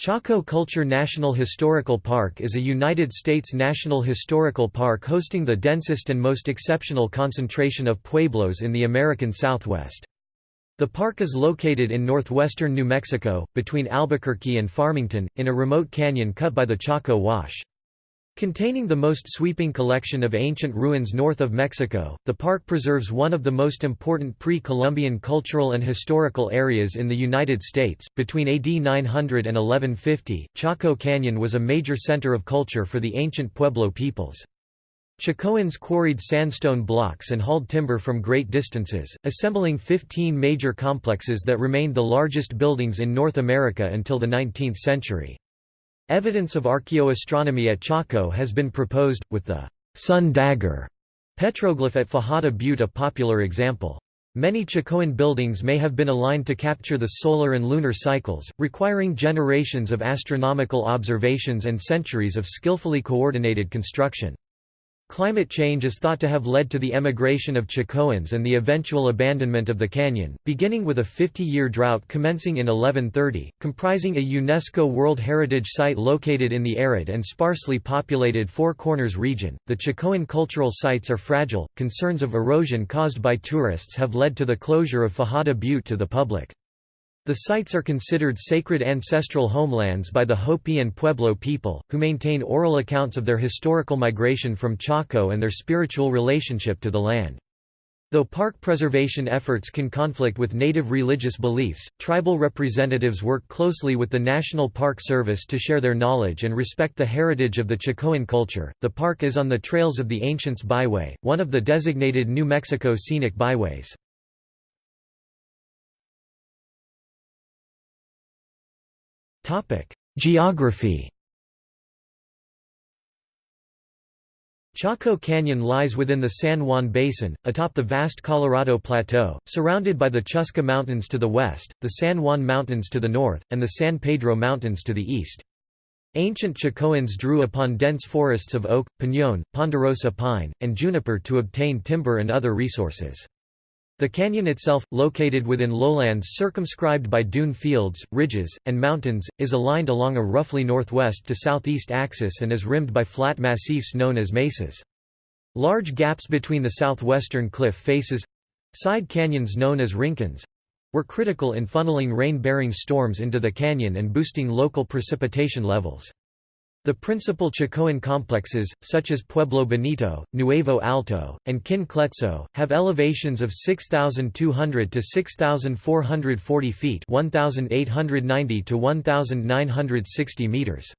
Chaco Culture National Historical Park is a United States national historical park hosting the densest and most exceptional concentration of pueblos in the American Southwest. The park is located in northwestern New Mexico, between Albuquerque and Farmington, in a remote canyon cut by the Chaco Wash. Containing the most sweeping collection of ancient ruins north of Mexico, the park preserves one of the most important pre-Columbian cultural and historical areas in the United States. Between AD 900 and 1150, Chaco Canyon was a major center of culture for the ancient Pueblo peoples. Chacoans quarried sandstone blocks and hauled timber from great distances, assembling 15 major complexes that remained the largest buildings in North America until the 19th century. Evidence of archaeoastronomy at Chaco has been proposed, with the sun dagger petroglyph at Fajada Butte a popular example. Many Chacoan buildings may have been aligned to capture the solar and lunar cycles, requiring generations of astronomical observations and centuries of skillfully coordinated construction. Climate change is thought to have led to the emigration of Chacoans and the eventual abandonment of the canyon, beginning with a 50-year drought commencing in 1130, comprising a UNESCO World Heritage Site located in the arid and sparsely populated Four Corners region. The Chacoan cultural sites are fragile. Concerns of erosion caused by tourists have led to the closure of Fajada Butte to the public. The sites are considered sacred ancestral homelands by the Hopi and Pueblo people, who maintain oral accounts of their historical migration from Chaco and their spiritual relationship to the land. Though park preservation efforts can conflict with native religious beliefs, tribal representatives work closely with the National Park Service to share their knowledge and respect the heritage of the Chacoan culture. The park is on the Trails of the Ancients Byway, one of the designated New Mexico scenic byways. Geography Chaco Canyon lies within the San Juan Basin, atop the vast Colorado Plateau, surrounded by the Chuska Mountains to the west, the San Juan Mountains to the north, and the San Pedro Mountains to the east. Ancient Chacoans drew upon dense forests of oak, piñón, ponderosa pine, and juniper to obtain timber and other resources. The canyon itself, located within lowlands circumscribed by dune fields, ridges, and mountains, is aligned along a roughly northwest to southeast axis and is rimmed by flat massifs known as mesas. Large gaps between the southwestern cliff faces—side canyons known as rincons—were critical in funneling rain-bearing storms into the canyon and boosting local precipitation levels. The principal Chacoan complexes, such as Pueblo Bonito, Nuevo Alto, and Kin Kletso, have elevations of 6,200 to 6,440 feet 1,890 to 1,960 meters.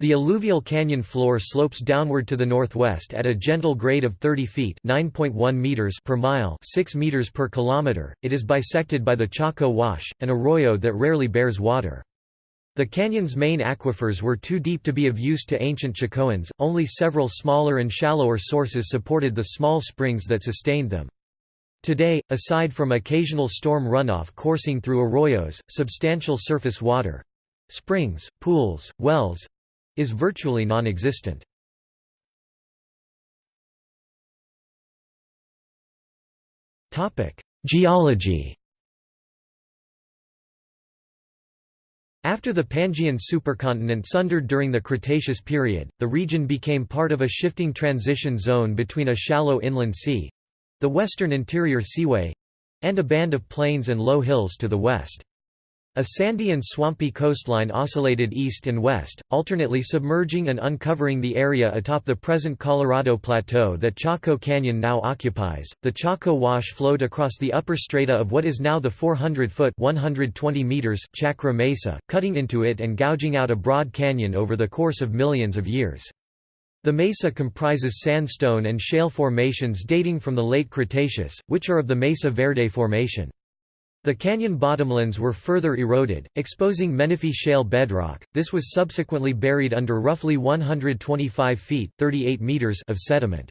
The alluvial canyon floor slopes downward to the northwest at a gentle grade of 30 feet (9.1 meters per mile, 6 meters per kilometer). It is bisected by the Chaco Wash, an arroyo that rarely bears water. The canyon's main aquifers were too deep to be of use to ancient Chacoans, only several smaller and shallower sources supported the small springs that sustained them. Today, aside from occasional storm runoff coursing through arroyos, substantial surface water—springs, pools, wells—is virtually non-existent. Geology After the Pangaean supercontinent sundered during the Cretaceous period, the region became part of a shifting transition zone between a shallow inland sea—the western interior seaway—and a band of plains and low hills to the west. A sandy and swampy coastline oscillated east and west, alternately submerging and uncovering the area atop the present Colorado Plateau that Chaco Canyon now occupies. The Chaco Wash flowed across the upper strata of what is now the 400-foot (120 meters) Chacra Mesa, cutting into it and gouging out a broad canyon over the course of millions of years. The mesa comprises sandstone and shale formations dating from the late Cretaceous, which are of the Mesa Verde Formation. The canyon bottomlands were further eroded, exposing Menefee shale bedrock. This was subsequently buried under roughly 125 feet (38 meters) of sediment.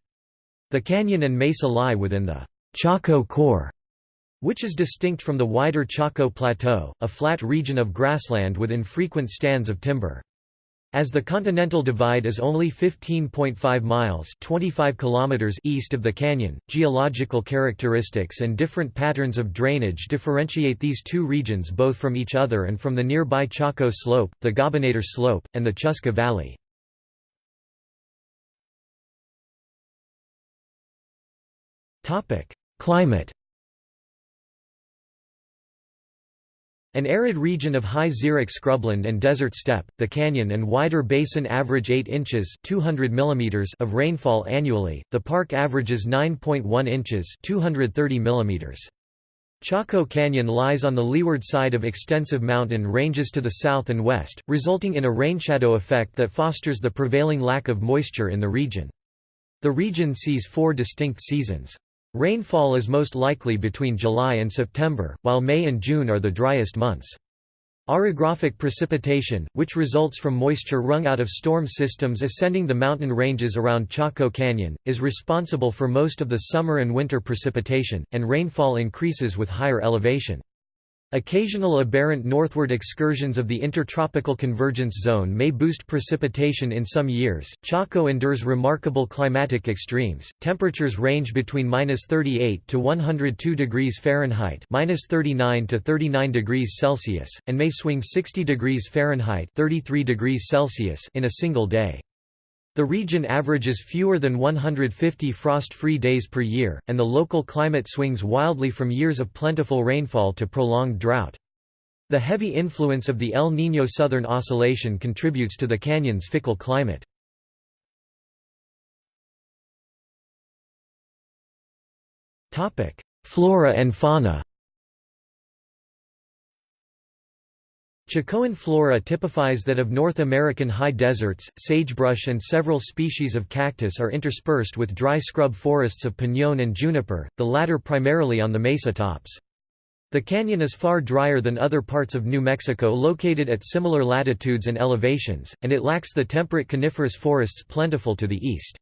The canyon and mesa lie within the Chaco core, which is distinct from the wider Chaco Plateau, a flat region of grassland with infrequent stands of timber. As the Continental Divide is only 15.5 miles 25 kilometers east of the canyon, geological characteristics and different patterns of drainage differentiate these two regions both from each other and from the nearby Chaco Slope, the Gobernador Slope, and the Chuska Valley. Climate An arid region of high xeric scrubland and desert steppe, the canyon and wider basin average 8 inches 200 mm of rainfall annually, the park averages 9.1 inches 230 mm. Chaco Canyon lies on the leeward side of extensive mountain ranges to the south and west, resulting in a rainshadow effect that fosters the prevailing lack of moisture in the region. The region sees four distinct seasons. Rainfall is most likely between July and September, while May and June are the driest months. Orographic precipitation, which results from moisture wrung out of storm systems ascending the mountain ranges around Chaco Canyon, is responsible for most of the summer and winter precipitation, and rainfall increases with higher elevation. Occasional aberrant northward excursions of the intertropical convergence zone may boost precipitation in some years. Chaco endures remarkable climatic extremes. Temperatures range between -38 to 102 degrees Fahrenheit, -39 to 39 degrees Celsius, and may swing 60 degrees Fahrenheit, 33 degrees Celsius in a single day. The region averages fewer than 150 frost-free days per year, and the local climate swings wildly from years of plentiful rainfall to prolonged drought. The heavy influence of the El Niño Southern Oscillation contributes to the canyon's fickle climate. Flora and fauna Chacoan flora typifies that of North American high deserts, sagebrush and several species of cactus are interspersed with dry scrub forests of piñón and juniper, the latter primarily on the mesa tops. The canyon is far drier than other parts of New Mexico located at similar latitudes and elevations, and it lacks the temperate coniferous forests plentiful to the east.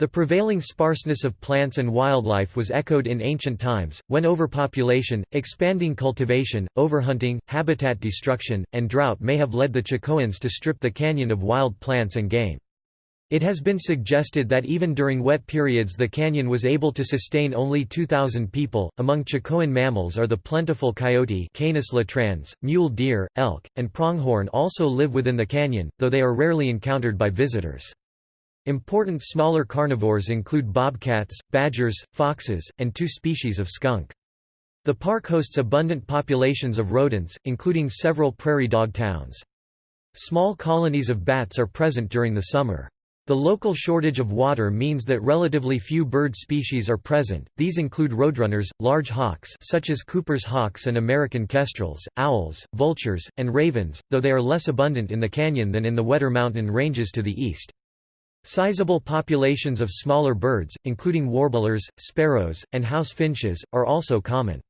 The prevailing sparseness of plants and wildlife was echoed in ancient times, when overpopulation, expanding cultivation, overhunting, habitat destruction, and drought may have led the Chacoans to strip the canyon of wild plants and game. It has been suggested that even during wet periods the canyon was able to sustain only 2,000 people. Among Chacoan mammals are the plentiful coyote Canis latrans, mule deer, elk, and pronghorn also live within the canyon, though they are rarely encountered by visitors. Important smaller carnivores include bobcats, badgers, foxes, and two species of skunk. The park hosts abundant populations of rodents, including several prairie dog towns. Small colonies of bats are present during the summer. The local shortage of water means that relatively few bird species are present. These include roadrunners, large hawks such as Cooper's hawks and American kestrels, owls, vultures, and ravens, though they are less abundant in the canyon than in the wetter mountain ranges to the east. Sizable populations of smaller birds, including warblers, sparrows, and house finches, are also common.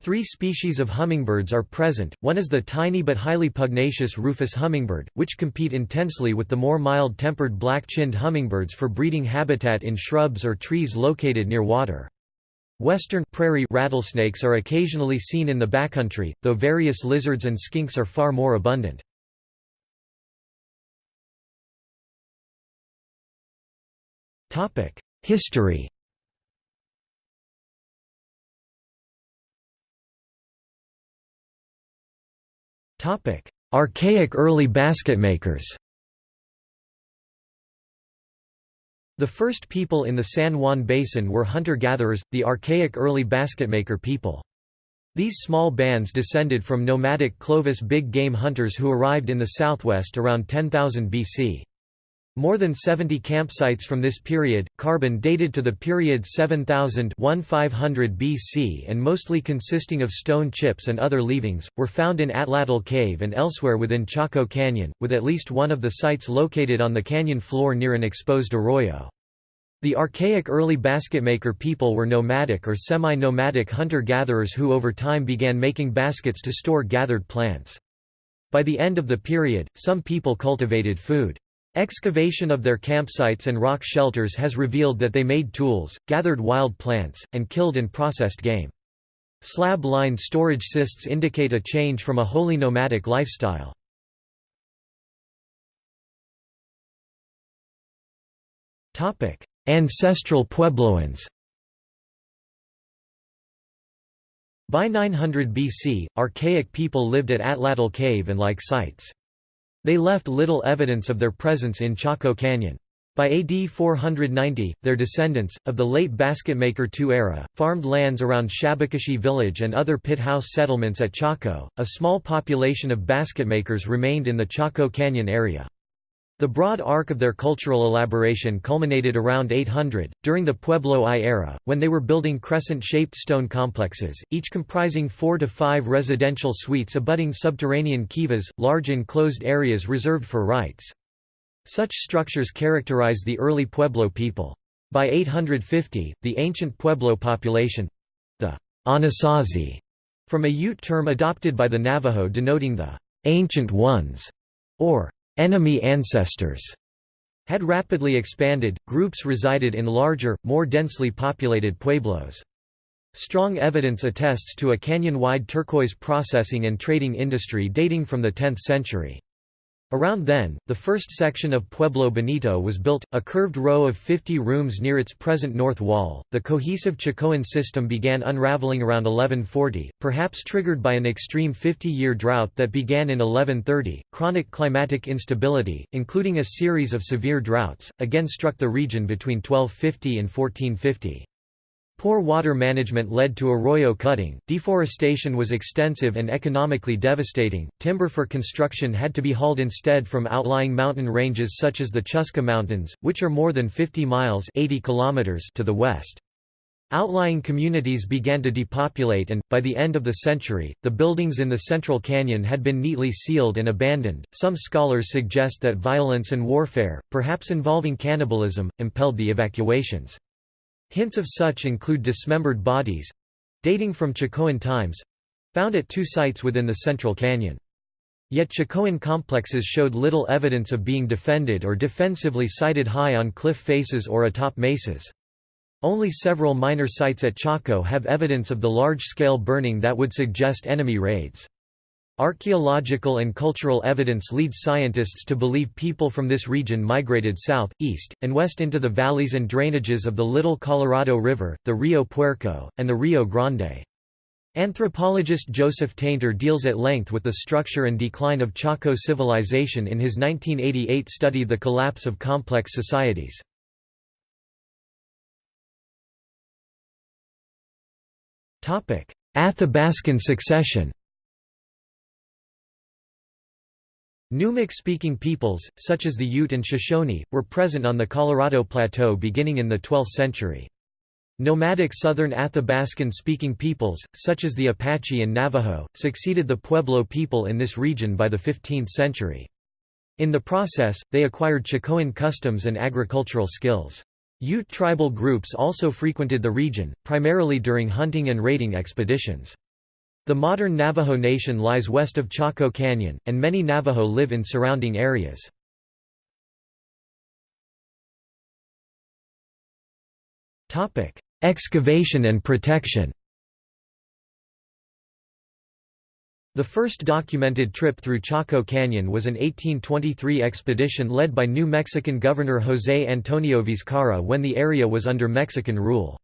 Three species of hummingbirds are present, one is the tiny but highly pugnacious rufous hummingbird, which compete intensely with the more mild-tempered black-chinned hummingbirds for breeding habitat in shrubs or trees located near water. Western prairie rattlesnakes are occasionally seen in the backcountry, though various lizards and skinks are far more abundant. History Archaic early basketmakers The first people in the San Juan Basin were hunter-gatherers, the archaic early basketmaker people. These small bands descended from nomadic Clovis big game hunters who arrived in the southwest around 10,000 BC. More than 70 campsites from this period, carbon dated to the period 7000 BC and mostly consisting of stone chips and other leavings, were found in Atlatl Cave and elsewhere within Chaco Canyon, with at least one of the sites located on the canyon floor near an exposed arroyo. The archaic early basketmaker people were nomadic or semi-nomadic hunter-gatherers who over time began making baskets to store gathered plants. By the end of the period, some people cultivated food. Excavation of their campsites and rock shelters has revealed that they made tools, gathered wild plants, and killed and processed game. Slab-lined storage cysts indicate a change from a wholly nomadic lifestyle. Ancestral Puebloans By 900 BC, archaic people lived at Atlatl cave and like sites. They left little evidence of their presence in Chaco Canyon. By AD 490, their descendants, of the late basketmaker II era, farmed lands around Shabik'eshchee village and other pit house settlements at Chaco. A small population of basketmakers remained in the Chaco Canyon area. The broad arc of their cultural elaboration culminated around 800, during the Pueblo I era, when they were building crescent-shaped stone complexes, each comprising four to five residential suites abutting subterranean kivas, large enclosed areas reserved for rites. Such structures characterize the early Pueblo people. By 850, the ancient Pueblo population—the Anasazi, from a Ute term adopted by the Navajo denoting the «ancient ones» or enemy ancestors had rapidly expanded, groups resided in larger, more densely populated pueblos. Strong evidence attests to a canyon-wide turquoise processing and trading industry dating from the 10th century. Around then, the first section of Pueblo Bonito was built, a curved row of 50 rooms near its present north wall. The cohesive Chacoan system began unraveling around 1140, perhaps triggered by an extreme 50 year drought that began in 1130. Chronic climatic instability, including a series of severe droughts, again struck the region between 1250 and 1450. Poor water management led to arroyo cutting, deforestation was extensive and economically devastating, timber for construction had to be hauled instead from outlying mountain ranges such as the Chuska Mountains, which are more than 50 miles 80 kilometers to the west. Outlying communities began to depopulate and, by the end of the century, the buildings in the Central Canyon had been neatly sealed and abandoned. Some scholars suggest that violence and warfare, perhaps involving cannibalism, impelled the evacuations. Hints of such include dismembered bodies—dating from Chacoan times—found at two sites within the Central Canyon. Yet Chacoan complexes showed little evidence of being defended or defensively sited high on cliff faces or atop mesas. Only several minor sites at Chaco have evidence of the large-scale burning that would suggest enemy raids. Archaeological and cultural evidence leads scientists to believe people from this region migrated south, east, and west into the valleys and drainages of the Little Colorado River, the Rio Puerco, and the Rio Grande. Anthropologist Joseph Tainter deals at length with the structure and decline of Chaco civilization in his 1988 study The Collapse of Complex Societies. Athabascan succession Numic-speaking peoples, such as the Ute and Shoshone, were present on the Colorado Plateau beginning in the 12th century. Nomadic southern Athabascan-speaking peoples, such as the Apache and Navajo, succeeded the Pueblo people in this region by the 15th century. In the process, they acquired Chacoan customs and agricultural skills. Ute tribal groups also frequented the region, primarily during hunting and raiding expeditions. The modern Navajo Nation lies west of Chaco Canyon, and many Navajo live in surrounding areas. Excavation and protection The first documented trip through Chaco Canyon was an 1823 expedition led by New Mexican Governor José Antonio Vizcarra when the area was under Mexican rule.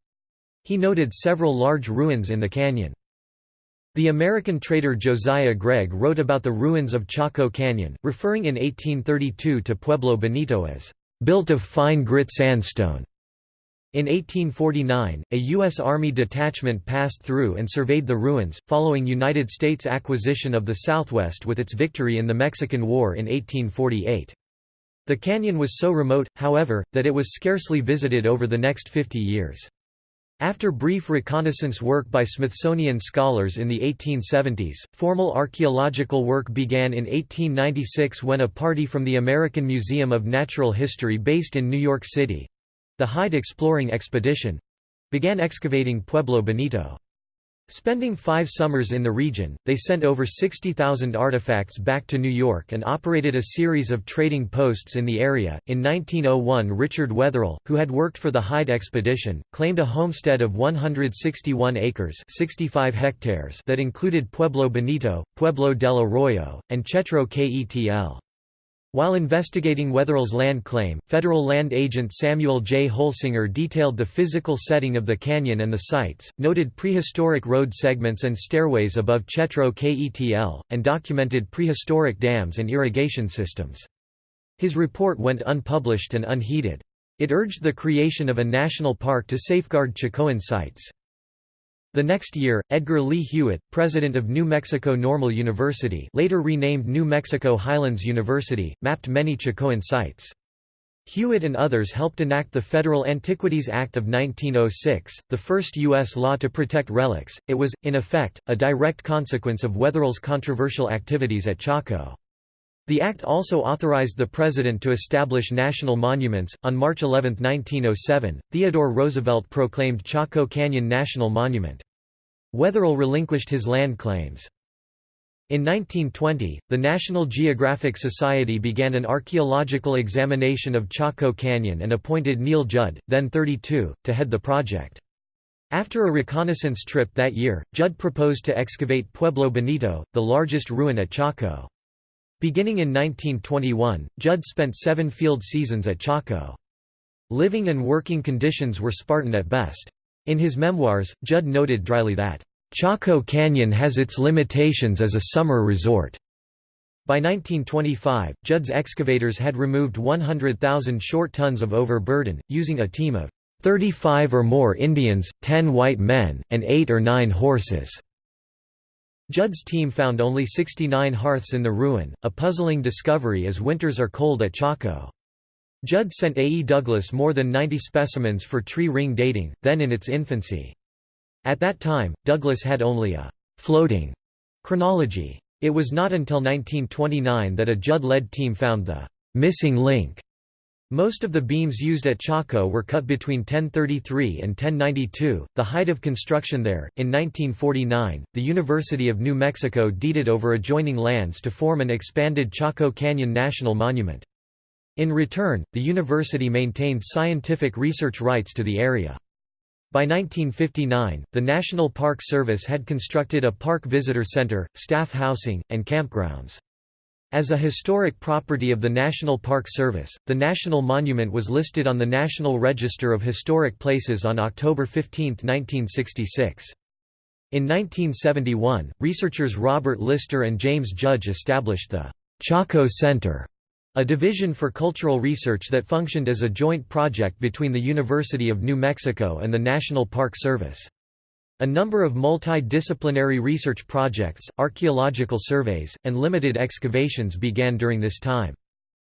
He noted several large ruins in the canyon. The American trader Josiah Gregg wrote about the ruins of Chaco Canyon, referring in 1832 to Pueblo Bonito as, "...built of fine grit sandstone." In 1849, a U.S. Army detachment passed through and surveyed the ruins, following United States acquisition of the Southwest with its victory in the Mexican War in 1848. The canyon was so remote, however, that it was scarcely visited over the next 50 years. After brief reconnaissance work by Smithsonian scholars in the 1870s, formal archaeological work began in 1896 when a party from the American Museum of Natural History based in New York City—the Hyde Exploring Expedition—began excavating Pueblo Bonito. Spending five summers in the region, they sent over 60,000 artifacts back to New York and operated a series of trading posts in the area. In 1901, Richard Wetherill, who had worked for the Hyde expedition, claimed a homestead of 161 acres (65 hectares) that included Pueblo Bonito, Pueblo del Arroyo, and Chetro Ketl. While investigating Wetherill's land claim, federal land agent Samuel J. Holsinger detailed the physical setting of the canyon and the sites, noted prehistoric road segments and stairways above Chetro Ketl, and documented prehistoric dams and irrigation systems. His report went unpublished and unheeded. It urged the creation of a national park to safeguard Chacoan sites. The next year, Edgar Lee Hewett, president of New Mexico Normal University later renamed New Mexico Highlands University, mapped many Chacoan sites. Hewett and others helped enact the Federal Antiquities Act of 1906, the first U.S. law to protect relics. It was, in effect, a direct consequence of Wetherill's controversial activities at Chaco. The act also authorized the president to establish national monuments. On March 11, 1907, Theodore Roosevelt proclaimed Chaco Canyon National Monument. Wetherill relinquished his land claims. In 1920, the National Geographic Society began an archaeological examination of Chaco Canyon and appointed Neil Judd, then 32, to head the project. After a reconnaissance trip that year, Judd proposed to excavate Pueblo Bonito, the largest ruin at Chaco. Beginning in 1921, Judd spent seven field seasons at Chaco. Living and working conditions were Spartan at best. In his memoirs, Judd noted dryly that, "...Chaco Canyon has its limitations as a summer resort." By 1925, Judd's excavators had removed 100,000 short tons of overburden, using a team of 35 or more Indians, 10 white men, and 8 or 9 horses. Judd's team found only 69 hearths in the ruin, a puzzling discovery as winters are cold at Chaco. Judd sent A. E. Douglass more than 90 specimens for tree ring dating, then in its infancy. At that time, Douglass had only a «floating» chronology. It was not until 1929 that a Judd-led team found the «missing link» Most of the beams used at Chaco were cut between 1033 and 1092, the height of construction there. In 1949, the University of New Mexico deeded over adjoining lands to form an expanded Chaco Canyon National Monument. In return, the university maintained scientific research rights to the area. By 1959, the National Park Service had constructed a park visitor center, staff housing, and campgrounds. As a historic property of the National Park Service, the National Monument was listed on the National Register of Historic Places on October 15, 1966. In 1971, researchers Robert Lister and James Judge established the Chaco Center, a division for cultural research that functioned as a joint project between the University of New Mexico and the National Park Service. A number of multidisciplinary research projects, archaeological surveys, and limited excavations began during this time.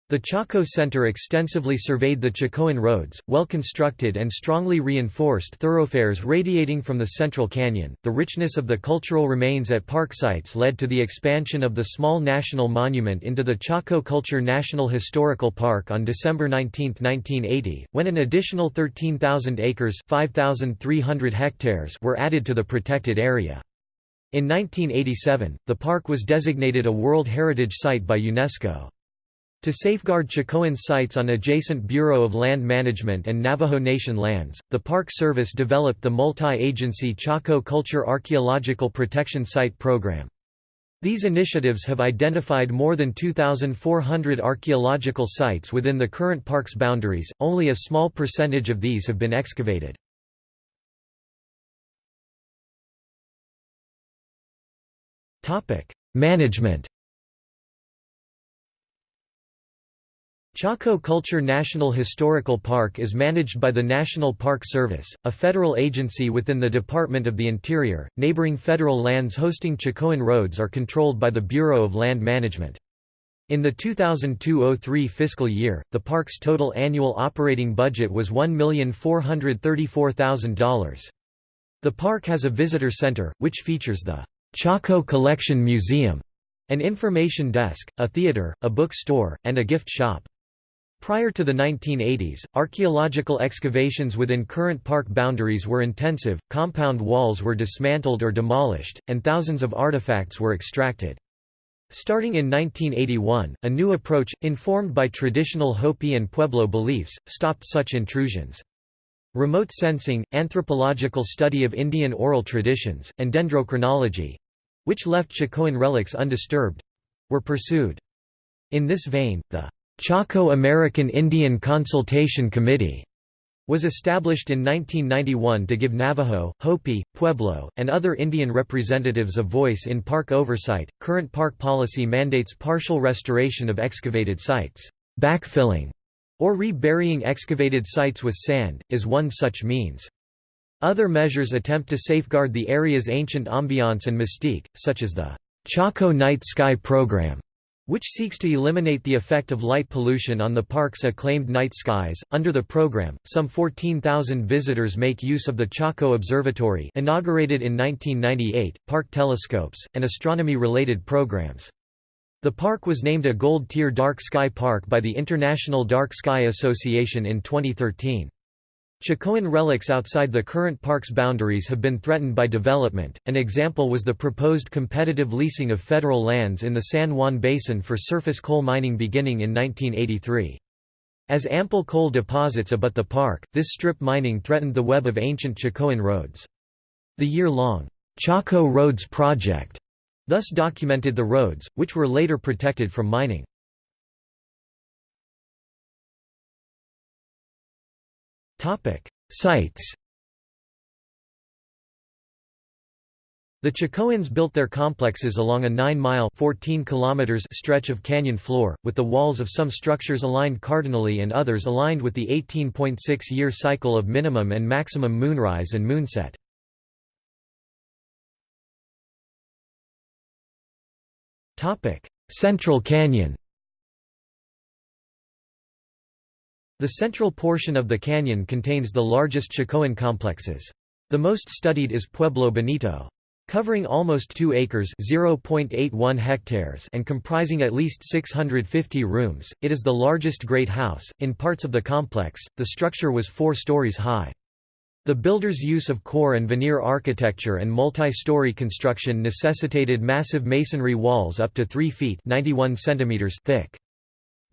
The Chaco Center extensively surveyed the Chacoan roads, well constructed and strongly reinforced thoroughfares radiating from the central canyon. The richness of the cultural remains at park sites led to the expansion of the small national monument into the Chaco Culture National Historical Park on December 19, 1980, when an additional 13,000 acres (5,300 hectares) were added to the protected area. In 1987, the park was designated a World Heritage Site by UNESCO. To safeguard Chacoan sites on adjacent Bureau of Land Management and Navajo Nation lands, the Park Service developed the multi-agency Chaco Culture Archaeological Protection Site Program. These initiatives have identified more than 2,400 archaeological sites within the current park's boundaries, only a small percentage of these have been excavated. Management Chaco Culture National Historical Park is managed by the National Park Service, a federal agency within the Department of the Interior. Neighboring federal lands hosting Chacoan roads are controlled by the Bureau of Land Management. In the 2002–03 fiscal year, the park's total annual operating budget was $1,434,000. The park has a visitor center, which features the Chaco Collection Museum, an information desk, a theater, a book store, and a gift shop. Prior to the 1980s, archaeological excavations within current park boundaries were intensive, compound walls were dismantled or demolished, and thousands of artifacts were extracted. Starting in 1981, a new approach, informed by traditional Hopi and Pueblo beliefs, stopped such intrusions. Remote sensing, anthropological study of Indian oral traditions, and dendrochronology—which left Chacoan relics undisturbed—were pursued. In this vein, the Chaco American Indian Consultation Committee was established in 1991 to give Navajo, Hopi, Pueblo, and other Indian representatives a voice in park oversight. Current park policy mandates partial restoration of excavated sites. Backfilling, or reburying excavated sites with sand, is one such means. Other measures attempt to safeguard the area's ancient ambiance and mystique, such as the Chaco Night Sky Program which seeks to eliminate the effect of light pollution on the park's acclaimed night skies. Under the program, some 14,000 visitors make use of the Chaco Observatory, inaugurated in 1998, park telescopes, and astronomy-related programs. The park was named a Gold Tier Dark Sky Park by the International Dark Sky Association in 2013. Chacoan relics outside the current park's boundaries have been threatened by development. An example was the proposed competitive leasing of federal lands in the San Juan Basin for surface coal mining beginning in 1983. As ample coal deposits abut the park, this strip mining threatened the web of ancient Chacoan roads. The year-long Chaco Roads Project thus documented the roads, which were later protected from mining. Sites The Chacoans built their complexes along a 9-mile stretch of canyon floor, with the walls of some structures aligned cardinally and others aligned with the 18.6-year cycle of minimum and maximum moonrise and moonset. Central Canyon The central portion of the canyon contains the largest Chacoan complexes. The most studied is Pueblo Bonito. Covering almost 2 acres (0.81 hectares) and comprising at least 650 rooms, it is the largest great house. In parts of the complex, the structure was 4 stories high. The builder's use of core and veneer architecture and multi-story construction necessitated massive masonry walls up to 3 feet (91 centimeters) thick.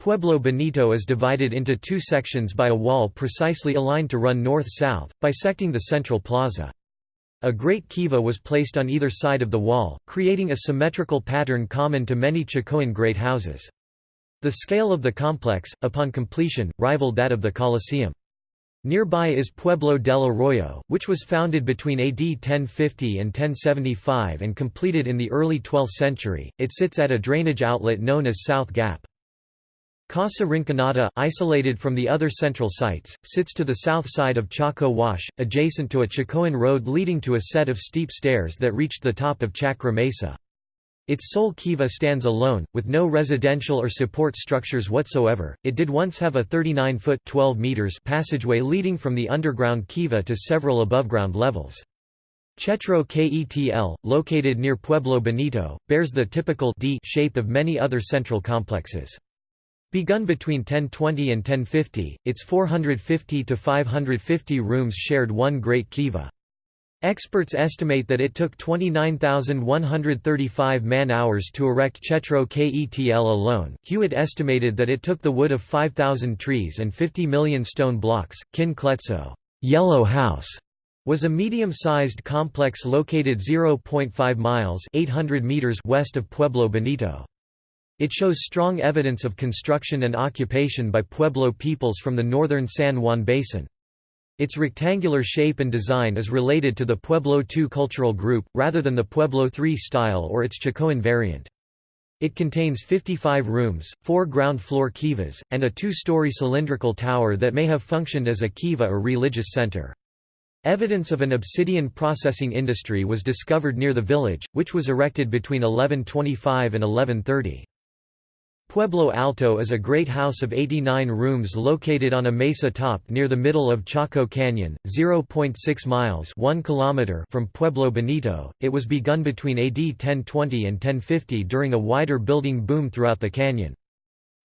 Pueblo Bonito is divided into two sections by a wall precisely aligned to run north-south, bisecting the central plaza. A great kiva was placed on either side of the wall, creating a symmetrical pattern common to many Chacoan great houses. The scale of the complex, upon completion, rivaled that of the Colosseum. Nearby is Pueblo del Arroyo, which was founded between AD 1050 and 1075 and completed in the early 12th century. It sits at a drainage outlet known as South Gap. Casa Rinconada, isolated from the other central sites, sits to the south side of Chaco Wash, adjacent to a Chacoan road leading to a set of steep stairs that reached the top of Chacra Mesa. Its sole kiva stands alone, with no residential or support structures whatsoever. It did once have a 39-foot (12 meters) passageway leading from the underground kiva to several aboveground levels. Chetro Ketl, located near Pueblo Bonito, bears the typical D shape of many other central complexes. Begun between 1020 and 1050, its 450 to 550 rooms shared one great kiva. Experts estimate that it took 29,135 man-hours to erect Chetro Ketl alone. Hewett estimated that it took the wood of 5,000 trees and 50 million stone blocks. Kin Kletso, Yellow House, was a medium-sized complex located 0.5 miles (800 meters) west of Pueblo Bonito. It shows strong evidence of construction and occupation by Pueblo peoples from the northern San Juan Basin. Its rectangular shape and design is related to the Pueblo II cultural group, rather than the Pueblo III style or its Chacoan variant. It contains 55 rooms, four ground floor kivas, and a two-story cylindrical tower that may have functioned as a kiva or religious center. Evidence of an obsidian processing industry was discovered near the village, which was erected between 1125 and 1130. Pueblo Alto is a great house of 89 rooms located on a mesa top near the middle of Chaco Canyon, 0.6 miles 1 kilometer from Pueblo Bonito. It was begun between AD 1020 and 1050 during a wider building boom throughout the canyon.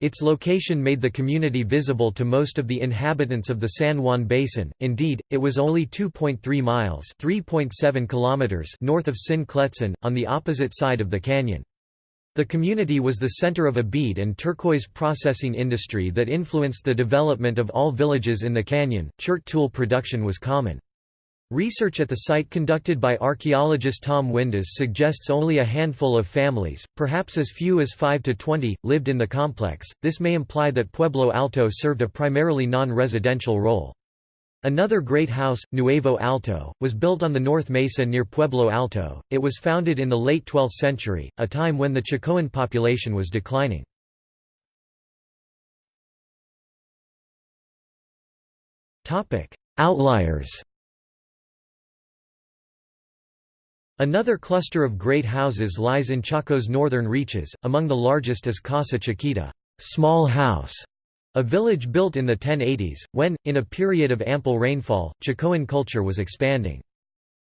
Its location made the community visible to most of the inhabitants of the San Juan Basin. Indeed, it was only 2.3 miles (3.7 kilometers) north of Tsin Kletzin, on the opposite side of the canyon. The community was the center of a bead and turquoise processing industry that influenced the development of all villages in the canyon. Chert tool production was common. Research at the site conducted by archaeologist Tom Windes suggests only a handful of families, perhaps as few as 5 to 20, lived in the complex. This may imply that Pueblo Alto served a primarily non-residential role. Another great house, Nuevo Alto, was built on the North Mesa near Pueblo Alto. It was founded in the late 12th century, a time when the Chacoan population was declining. Outliers. Another cluster of great houses lies in Chaco's northern reaches, among the largest is Casa Chiquita small house", a village built in the 1080s, when, in a period of ample rainfall, Chacoan culture was expanding.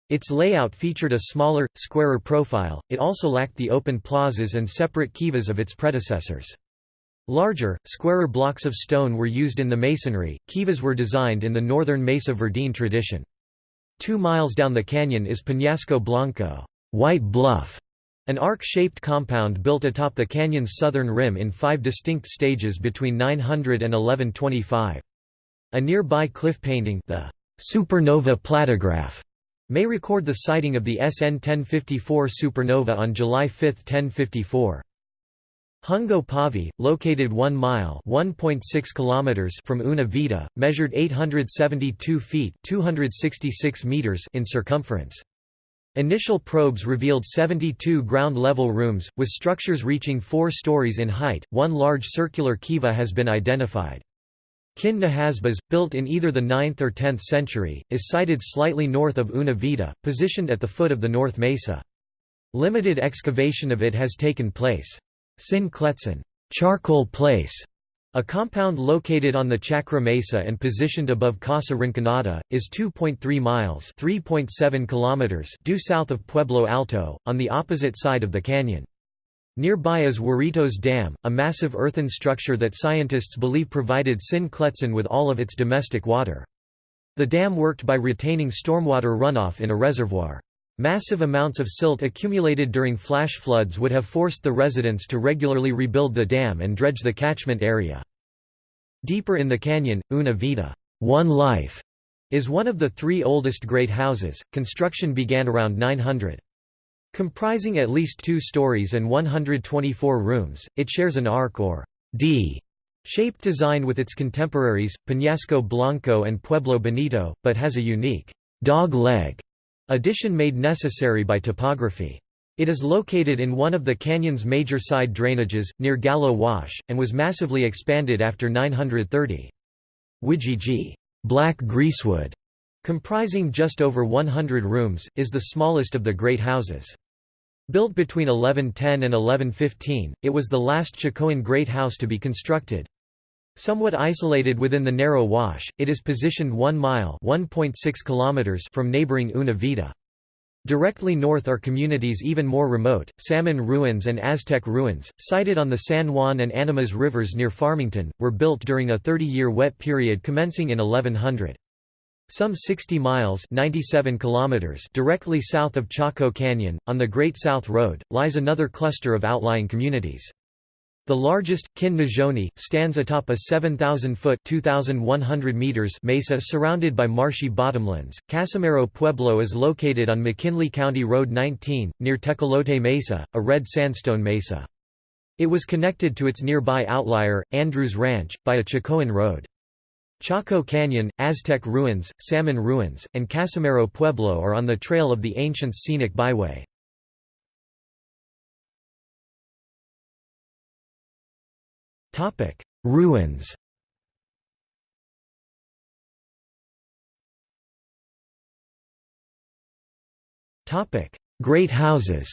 Its layout featured a smaller, squarer profile, it also lacked the open plazas and separate kivas of its predecessors. Larger, squarer blocks of stone were used in the masonry. Kivas were designed in the northern Mesa Verde tradition. Two miles down the canyon is Peñasco Blanco White Bluff", an arc-shaped compound built atop the canyon's southern rim in five distinct stages between 900 and 1125. A nearby cliff painting the Supernova Platograph may record the sighting of the SN 1054 supernova on July 5, 1054. Hungo Pavi, located 1 mile (1.6 kilometers) from Una Vida, measured 872 feet (266 meters) in circumference. Initial probes revealed 72 ground-level rooms, with structures reaching four stories in height. One large circular kiva has been identified. Kin Nahasbas, built in either the 9th or 10th century, is sited slightly north of Una Vida, positioned at the foot of the North Mesa. Limited excavation of it has taken place. Tsin Kletzin charcoal place", a compound located on the Chacra Mesa and positioned above Casa Rinconada, is 2.3 miles (3.7 kilometers) due south of Pueblo Alto, on the opposite side of the canyon. Nearby is Weritos Dam, a massive earthen structure that scientists believe provided Tsin Kletzin with all of its domestic water. The dam worked by retaining stormwater runoff in a reservoir. Massive amounts of silt accumulated during flash floods would have forced the residents to regularly rebuild the dam and dredge the catchment area. Deeper in the canyon, Una Vida One Life", is one of the three oldest great houses. Construction began around 900. Comprising at least two stories and 124 rooms, it shares an arc or D shaped design with its contemporaries, Peñasco Blanco and Pueblo Bonito, but has a unique dog leg Addition made necessary by topography. It is located in one of the canyon's major side drainages, near Gallo Wash, and was massively expanded after 930. Wijiji Black Greasewood, comprising just over 100 rooms, is the smallest of the great houses. Built between 1110 and 1115, it was the last Chacoan great house to be constructed. Somewhat isolated within the narrow wash, it is positioned 1 mile kilometers from neighboring Una Vida. Directly north are communities even more remote, Salmon Ruins and Aztec Ruins, sited on the San Juan and Animas rivers near Farmington, were built during a 30-year wet period commencing in 1100. Some 60 miles 97 kilometers directly south of Chaco Canyon, on the Great South Road, lies another cluster of outlying communities. The largest, Kin stands atop a 7,000-foot mesa surrounded by marshy bottomlands. Casamero Pueblo is located on McKinley County Road 19, near Tecolote Mesa, a red sandstone mesa. It was connected to its nearby outlier, Andrews Ranch, by a Chacoan road. Chaco Canyon, Aztec Ruins, Salmon Ruins, and Casamero Pueblo are on the trail of the ancient scenic byway. Topic: Ruins. Topic: Great houses.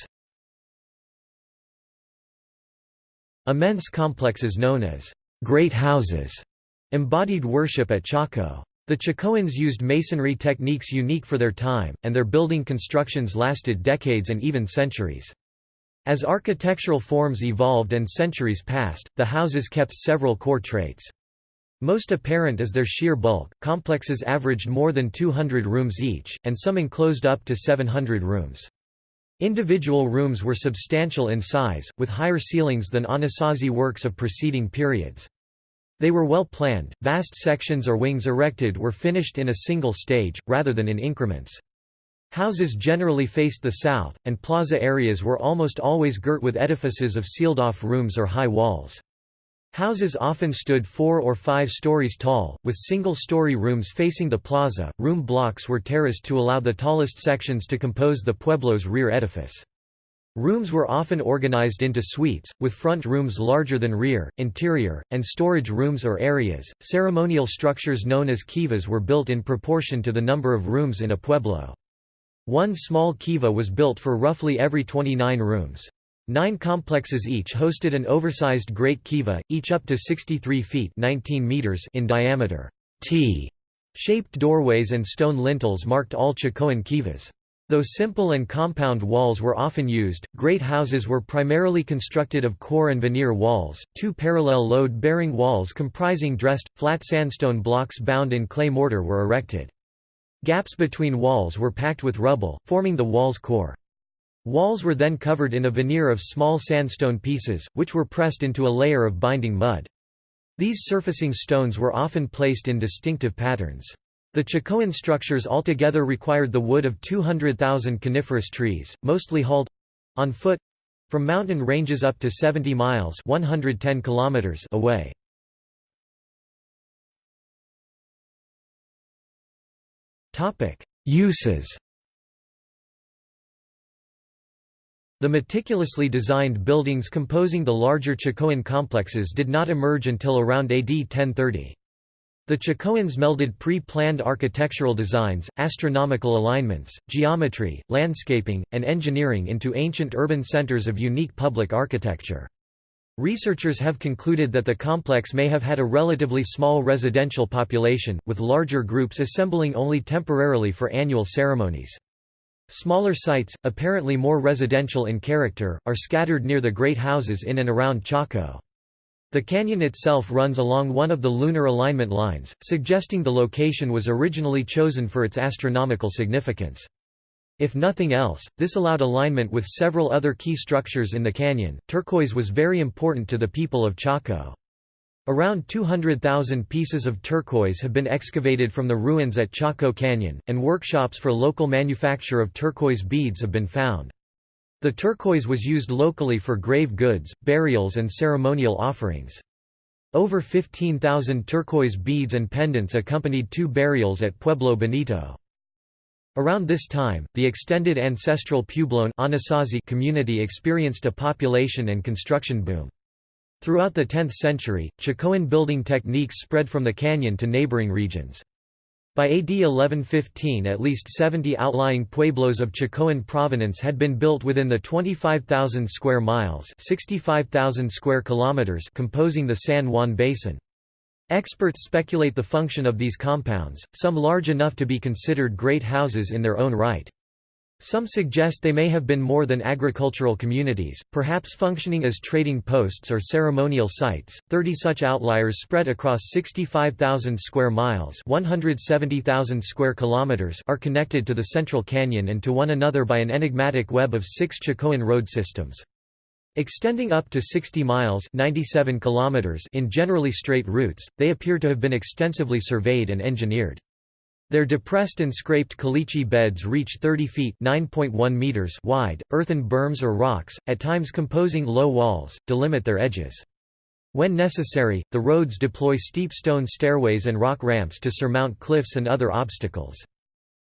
Immense complexes known as great houses embodied worship at Chaco. The Chacoans used masonry techniques unique for their time, and their building constructions lasted decades and even centuries. As architectural forms evolved and centuries passed, the houses kept several core traits. Most apparent is their sheer bulk, complexes averaged more than 200 rooms each, and some enclosed up to 700 rooms. Individual rooms were substantial in size, with higher ceilings than Anasazi works of preceding periods. They were well planned, vast sections or wings erected were finished in a single stage, rather than in increments. Houses generally faced the south, and plaza areas were almost always girt with edifices of sealed-off rooms or high walls. Houses often stood four or five stories tall, with single-story rooms facing the plaza. Room blocks were terraced to allow the tallest sections to compose the pueblo's rear edifice. Rooms were often organized into suites, with front rooms larger than rear, interior, and storage rooms or areas. Ceremonial structures known as kivas were built in proportion to the number of rooms in a pueblo. One small kiva was built for roughly every 29 rooms. Nine complexes each hosted an oversized great kiva, each up to 63 feet 19 meters in diameter. T-shaped doorways and stone lintels marked all Chacoan kivas. Though simple and compound walls were often used, great houses were primarily constructed of core and veneer walls, two parallel load-bearing walls comprising dressed, flat sandstone blocks bound in clay mortar were erected. Gaps between walls were packed with rubble, forming the wall's core. Walls were then covered in a veneer of small sandstone pieces, which were pressed into a layer of binding mud. These surfacing stones were often placed in distinctive patterns. The Chacoan structures altogether required the wood of 200,000 coniferous trees, mostly hauled—on foot—from mountain ranges up to 70 miles 110 kilometers away. Uses The meticulously designed buildings composing the larger Chacoan complexes did not emerge until around AD 1030. The Chacoans melded pre-planned architectural designs, astronomical alignments, geometry, landscaping, and engineering into ancient urban centers of unique public architecture. Researchers have concluded that the complex may have had a relatively small residential population, with larger groups assembling only temporarily for annual ceremonies. Smaller sites, apparently more residential in character, are scattered near the great houses in and around Chaco. The canyon itself runs along one of the lunar alignment lines, suggesting the location was originally chosen for its astronomical significance. If nothing else, this allowed alignment with several other key structures in the canyon. Turquoise was very important to the people of Chaco. Around 200,000 pieces of turquoise have been excavated from the ruins at Chaco Canyon, and workshops for local manufacture of turquoise beads have been found. The turquoise was used locally for grave goods, burials and ceremonial offerings. Over 15,000 turquoise beads and pendants accompanied two burials at Pueblo Bonito. Around this time, the extended ancestral Puebloan community experienced a population and construction boom. Throughout the 10th century, Chacoan building techniques spread from the canyon to neighboring regions. By AD 1115 at least 70 outlying pueblos of Chacoan provenance had been built within the 25,000 square miles 65,000 square kilometers composing the San Juan Basin. Experts speculate the function of these compounds, some large enough to be considered great houses in their own right. Some suggest they may have been more than agricultural communities, perhaps functioning as trading posts or ceremonial sites. Thirty such outliers spread across 65,000 square miles (170,000 square kilometers) are connected to the Central Canyon and to one another by an enigmatic web of six Chacoan road systems. Extending up to 60 miles 97 kilometers in generally straight routes, they appear to have been extensively surveyed and engineered. Their depressed and scraped caliche beds reach 30 feet meters wide, earthen berms or rocks, at times composing low walls, delimit their edges. When necessary, the roads deploy steep stone stairways and rock ramps to surmount cliffs and other obstacles.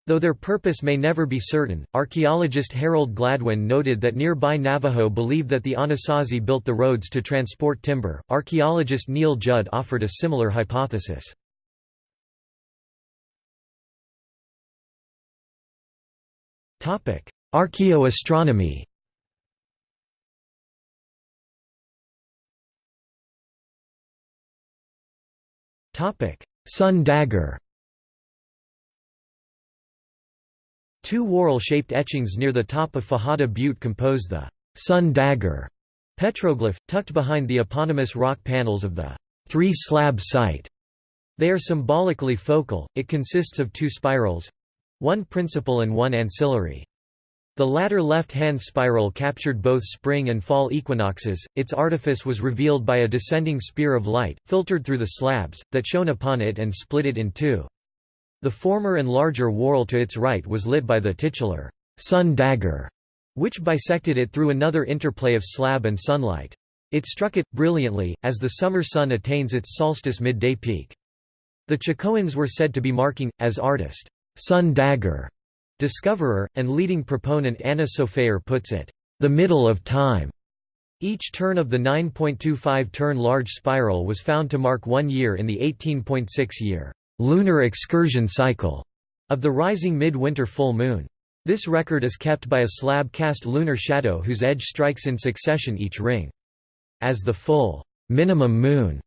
Though their purpose may never be certain, archaeologist Harold Gladwin noted that nearby Navajo believed that the Anasazi built the roads to transport timber. Archaeologist Neil Judd offered a similar hypothesis. Topic: Archaeoastronomy. Topic: Sun dagger. Two whorl-shaped etchings near the top of Fajada Butte compose the Sun Dagger petroglyph, tucked behind the eponymous rock panels of the Three Slab site. They are symbolically focal, it consists of two spirals one principal and one ancillary. The latter left-hand spiral captured both spring and fall equinoxes. Its artifice was revealed by a descending spear of light, filtered through the slabs, that shone upon it and split it in two. The former and larger whorl to its right was lit by the titular sun dagger, which bisected it through another interplay of slab and sunlight. It struck it, brilliantly, as the summer sun attains its solstice midday peak. The Chacoans were said to be marking, as artist, sun dagger Discoverer, and leading proponent Anna Sofaer puts it, "...the middle of time." Each turn of the 9.25-turn large spiral was found to mark one year in the 18.6-year lunar excursion cycle of the rising mid-winter full moon. This record is kept by a slab-cast lunar shadow whose edge strikes in succession each ring. As the full minimum moon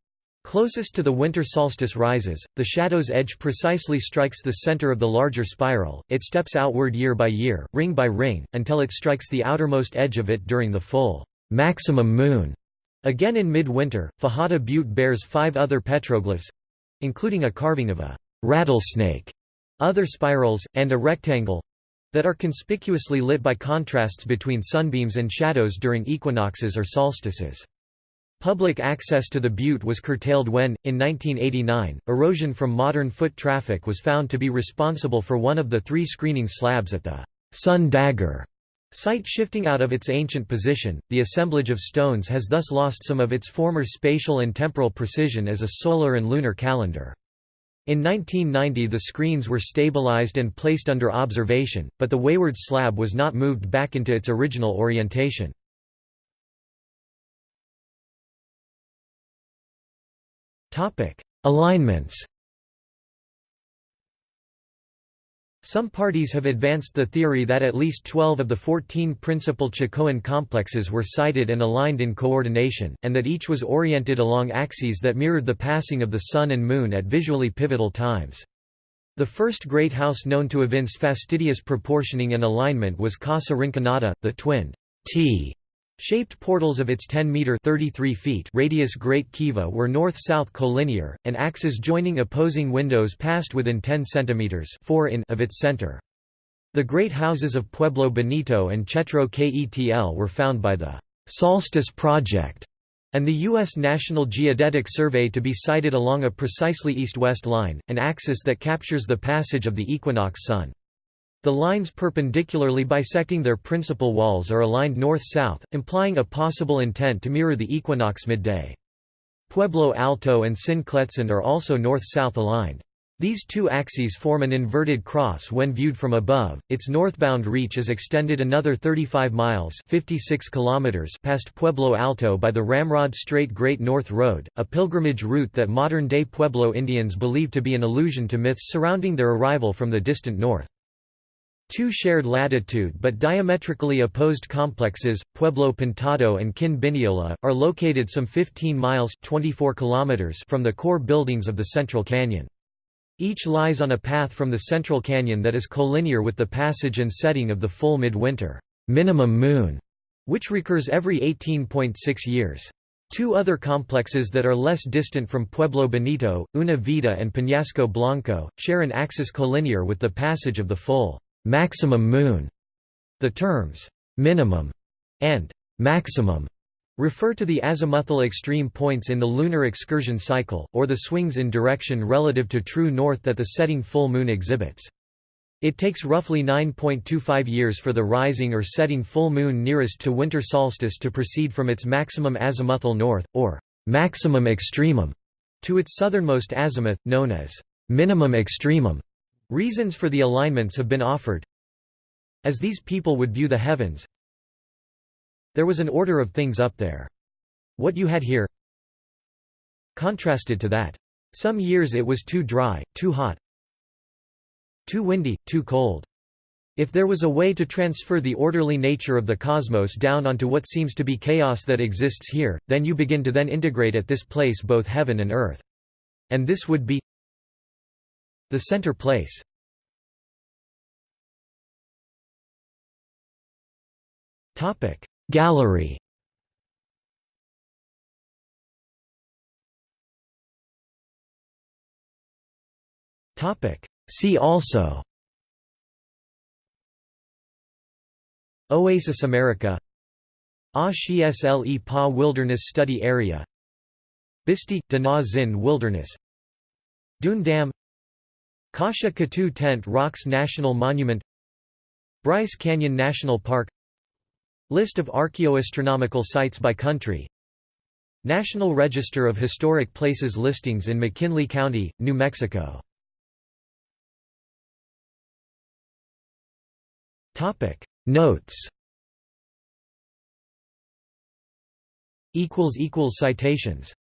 Closest to the winter solstice rises, the shadow's edge precisely strikes the center of the larger spiral, it steps outward year by year, ring by ring, until it strikes the outermost edge of it during the full maximum moon. Again in midwinter, Fajada Butte bears five other petroglyphs—including a carving of a rattlesnake, other spirals, and a rectangle—that are conspicuously lit by contrasts between sunbeams and shadows during equinoxes or solstices. Public access to the butte was curtailed when, in 1989, erosion from modern foot traffic was found to be responsible for one of the three screening slabs at the Sun Dagger site shifting out of its ancient position. The assemblage of stones has thus lost some of its former spatial and temporal precision as a solar and lunar calendar. In 1990 the screens were stabilized and placed under observation, but the wayward slab was not moved back into its original orientation. Alignments. Some parties have advanced the theory that at least 12 of the 14 principal Chacoan complexes were sited and aligned in coordination, and that each was oriented along axes that mirrored the passing of the Sun and Moon at visually pivotal times. The first great house known to evince fastidious proportioning and alignment was Casa Rinconada, the twinned T Shaped portals of its 10-metre radius Great Kiva were north-south collinear, and axes joining opposing windows passed within 10 cm 4 in of its center. The great houses of Pueblo Bonito and Chetro Ketl were found by the «Solstice Project» and the U.S. National Geodetic Survey to be sited along a precisely east-west line, an axis that captures the passage of the equinox sun. The lines perpendicularly bisecting their principal walls are aligned north-south, implying a possible intent to mirror the equinox midday. Pueblo Alto and Tsin Kletzin are also north-south aligned. These two axes form an inverted cross when viewed from above. Its northbound reach is extended another 35 miles (56 kilometers) past Pueblo Alto by the Ramrod Straight Great North Road, a pilgrimage route that modern-day Pueblo Indians believe to be an allusion to myths surrounding their arrival from the distant north. Two shared latitude but diametrically opposed complexes, Pueblo Pintado and Kin Bineola, are located some 15 miles 24 kilometers from the core buildings of the Central Canyon. Each lies on a path from the Central Canyon that is collinear with the passage and setting of the full midwinter minimum moon, which recurs every 18.6 years. Two other complexes that are less distant from Pueblo Bonito, Una Vida and Peñasco Blanco, share an axis collinear with the passage of the full maximum moon. The terms minimum and maximum refer to the azimuthal extreme points in the lunar excursion cycle, or the swings in direction relative to true north that the setting full moon exhibits. It takes roughly 9.25 years for the rising or setting full moon nearest to winter solstice to proceed from its maximum azimuthal north, or maximum extremum, to its southernmost azimuth, known as minimum extremum. Reasons for the alignments have been offered. As these people would view the heavens, there was an order of things up there. What you had here contrasted to that. Some years it was too dry, too hot, too windy, too cold. If there was a way to transfer the orderly nature of the cosmos down onto what seems to be chaos that exists here, then you begin to then integrate at this place both heaven and earth. And this would be the center place. Gallery. See also. Oasisamerica. Ah Pa Wilderness Study Area. Bisti – De-Na-Zin Wilderness. Dune Dam Kasha Katu Tent Rocks National Monument Bryce Canyon National Park List of archaeoastronomical sites by country National Register of Historic Places listings in McKinley County, New Mexico. Notes. Citations